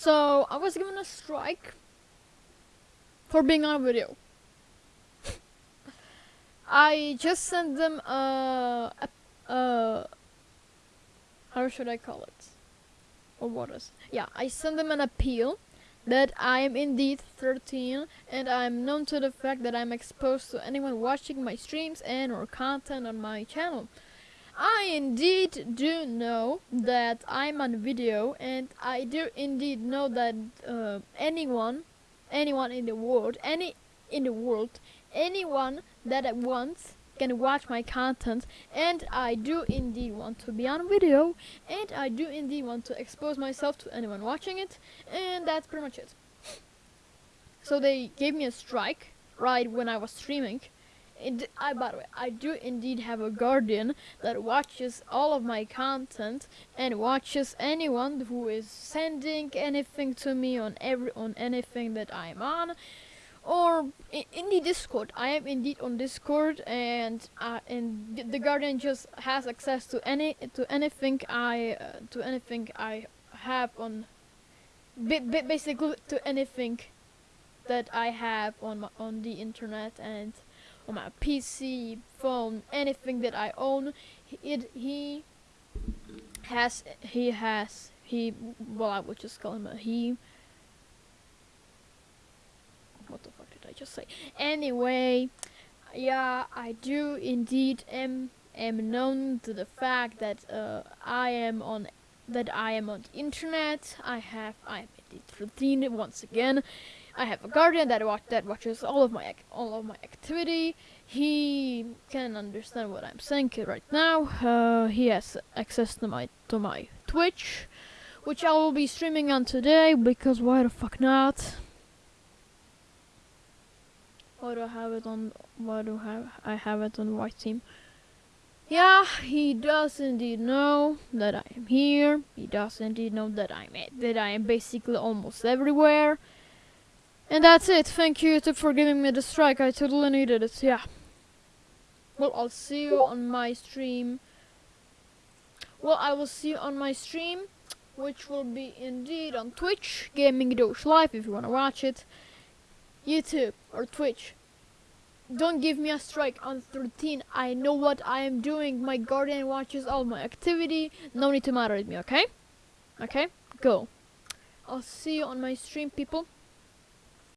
So I was given a strike for being on a video. I just sent them a, a, a how should I call it? Or what is? Yeah, I sent them an appeal that I am indeed 13 and I am known to the fact that I'm exposed to anyone watching my streams and or content on my channel. I indeed do know that I'm on video and I do indeed know that uh, anyone anyone in the world any in the world anyone that wants can watch my content and I do indeed want to be on video and I do indeed want to expose myself to anyone watching it and that's pretty much it. So they gave me a strike right when I was streaming. I, by the way, I do indeed have a guardian that watches all of my content and watches anyone who is sending anything to me on every on anything that I'm on or in, in, the Discord. I am indeed on Discord, and uh, and the Guardian just has access to any to anything I uh, to anything I have on, basically to anything that I have on my, on the internet and on my PC, phone, anything that I own. It he has he has he well I would just call him a he what the fuck did I just say? Anyway, yeah, I do indeed am am known to the fact that uh, I am on that I am on the internet. I have I am 13 once again. I have a guardian that watch that watches all of my all of my activity. He can understand what I'm saying right now. Uh, he has access to my to my Twitch, which I will be streaming on today because why the fuck not? Why do I have it on? Why do I have, I have it on white team? Yeah, he does indeed know that I am here. He does indeed know that I'm that I am basically almost everywhere. And that's it. Thank you YouTube for giving me the strike. I totally needed it. Yeah. Well, I'll see you on my stream. Well, I will see you on my stream, which will be indeed on Twitch, Gaming Doge Live, if you want to watch it. YouTube or Twitch. Don't give me a strike on 13. I know what I am doing. My guardian watches all my activity. No need to matter moderate me, okay? Okay? Go. I'll see you on my stream, people.